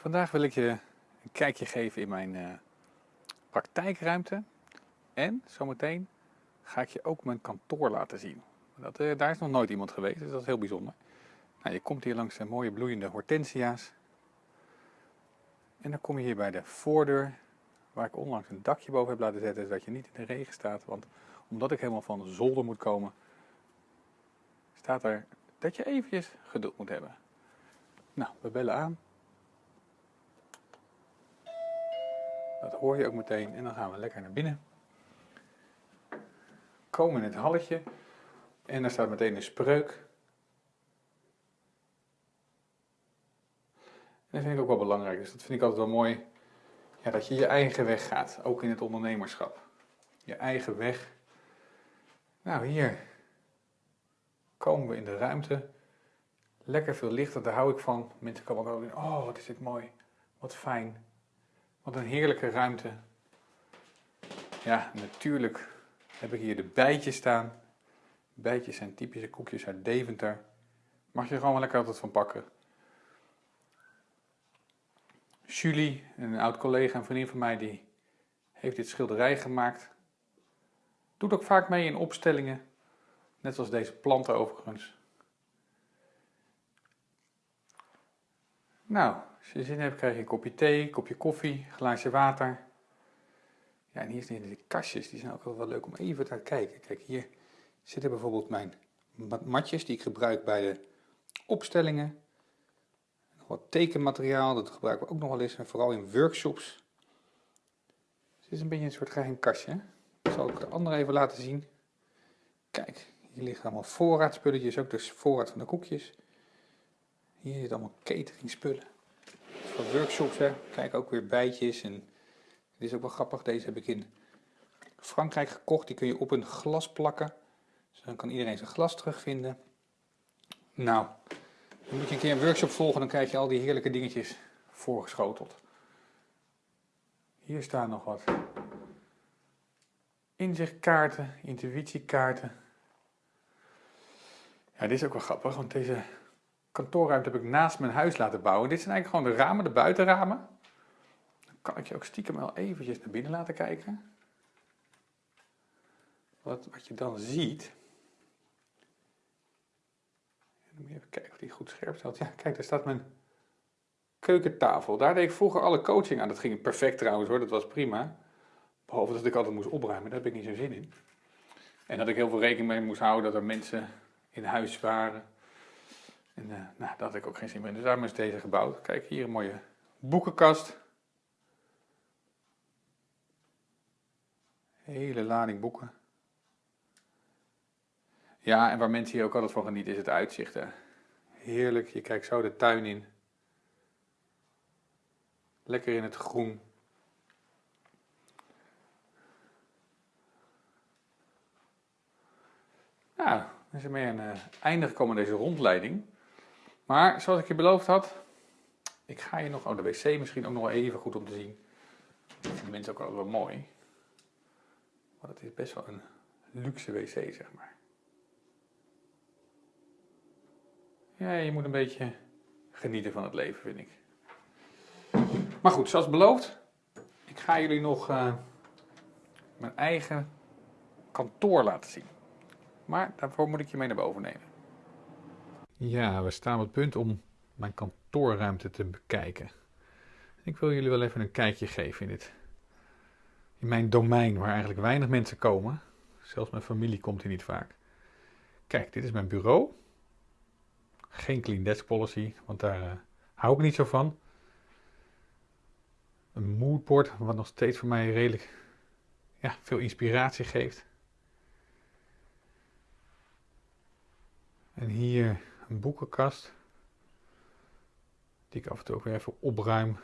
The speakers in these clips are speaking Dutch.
Vandaag wil ik je een kijkje geven in mijn eh, praktijkruimte. En zometeen ga ik je ook mijn kantoor laten zien. Dat, eh, daar is nog nooit iemand geweest, dus dat is heel bijzonder. Nou, je komt hier langs de mooie bloeiende hortensia's. En dan kom je hier bij de voordeur, waar ik onlangs een dakje boven heb laten zetten, zodat je niet in de regen staat. Want omdat ik helemaal van de zolder moet komen, staat er dat je eventjes geduld moet hebben. Nou, we bellen aan. Dat hoor je ook meteen en dan gaan we lekker naar binnen. Komen in het halletje en daar staat meteen een spreuk. En dat vind ik ook wel belangrijk, dus dat vind ik altijd wel mooi. Ja, dat je je eigen weg gaat, ook in het ondernemerschap. Je eigen weg. Nou, hier komen we in de ruimte. Lekker veel licht, daar hou ik van. Mensen komen ook in, oh wat is dit mooi, wat fijn. Wat een heerlijke ruimte. Ja, natuurlijk heb ik hier de bijtjes staan. Bijtjes zijn typische koekjes uit Deventer. Mag je er gewoon lekker altijd van pakken. Julie, een oud collega en vriendin van mij, die heeft dit schilderij gemaakt. Doet ook vaak mee in opstellingen. Net zoals deze planten overigens. Nou, als je zin hebt krijg je een kopje thee, een kopje koffie, een glaasje water. Ja, en hier zijn de kastjes, die zijn ook wel leuk om even te kijken. Kijk, hier zitten bijvoorbeeld mijn matjes die ik gebruik bij de opstellingen. Nog wat tekenmateriaal, dat gebruiken we ook nog wel eens, en vooral in workshops. Dus het is een beetje een soort geheim kastje. Dat zal ik de andere even laten zien. Kijk, hier liggen allemaal voorraadspulletjes, ook dus voorraad van de koekjes. Hier zit allemaal cateringspullen. Workshops, hè. Kijk, ook weer bijtjes. En dit is ook wel grappig. Deze heb ik in Frankrijk gekocht. Die kun je op een glas plakken. Dus dan kan iedereen zijn glas terugvinden. Nou, dan moet je een keer een workshop volgen. Dan krijg je al die heerlijke dingetjes voorgeschoteld. Hier staan nog wat inzichtkaarten, intuïtiekaarten. Ja, dit is ook wel grappig, want deze kantoorruimte heb ik naast mijn huis laten bouwen. Dit zijn eigenlijk gewoon de ramen, de buitenramen. Dan kan ik je ook stiekem wel eventjes naar binnen laten kijken. Wat, wat je dan ziet. Dan even kijken of die goed scherp staat. Ja, kijk, daar staat mijn keukentafel. Daar deed ik vroeger alle coaching aan. Dat ging perfect trouwens hoor, dat was prima. Behalve dat ik altijd moest opruimen, daar heb ik niet zo zin in. En dat ik heel veel rekening mee moest houden dat er mensen in huis waren. En uh, nou, daar had ik ook geen zin meer in. Dus daarom is deze gebouwd. Kijk, hier een mooie boekenkast. Hele lading boeken. Ja, en waar mensen hier ook altijd van genieten is het uitzicht. Hè. Heerlijk, je kijkt zo de tuin in. Lekker in het groen. Nou, dan er mee aan uh, einde gekomen deze rondleiding. Maar zoals ik je beloofd had, ik ga je nog, oh de wc misschien ook nog even goed om te zien. Vinden mensen ook wel wel mooi. Maar het is best wel een luxe wc, zeg maar. Ja, je moet een beetje genieten van het leven, vind ik. Maar goed, zoals beloofd, ik ga jullie nog uh, mijn eigen kantoor laten zien. Maar daarvoor moet ik je mee naar boven nemen. Ja, we staan op het punt om mijn kantoorruimte te bekijken. Ik wil jullie wel even een kijkje geven in, dit, in mijn domein waar eigenlijk weinig mensen komen. Zelfs mijn familie komt hier niet vaak. Kijk, dit is mijn bureau. Geen clean desk policy, want daar uh, hou ik niet zo van. Een moodboard, wat nog steeds voor mij redelijk ja, veel inspiratie geeft. En hier een boekenkast. Die ik af en toe ook weer even opruim.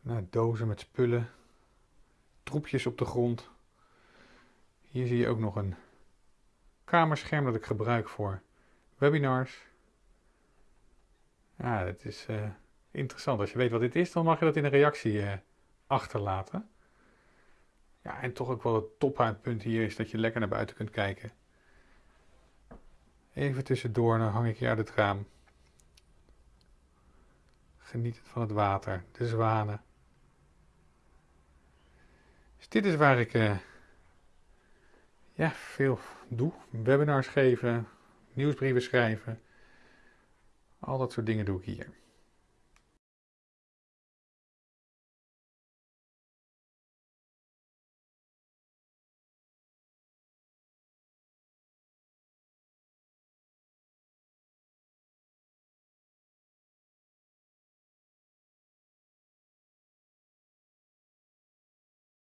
Nou, dozen met spullen. Troepjes op de grond. Hier zie je ook nog een kamerscherm dat ik gebruik voor webinars. Ja, dat is uh, interessant. Als je weet wat dit is, dan mag je dat in een reactie uh, achterlaten. Ja, en toch ook wel het topuitpunt hier is dat je lekker naar buiten kunt kijken. Even tussendoor, hang ik je uit het raam. Genieten van het water, de zwanen. Dus dit is waar ik uh, ja, veel doe. Webinars geven, nieuwsbrieven schrijven. Al dat soort dingen doe ik hier.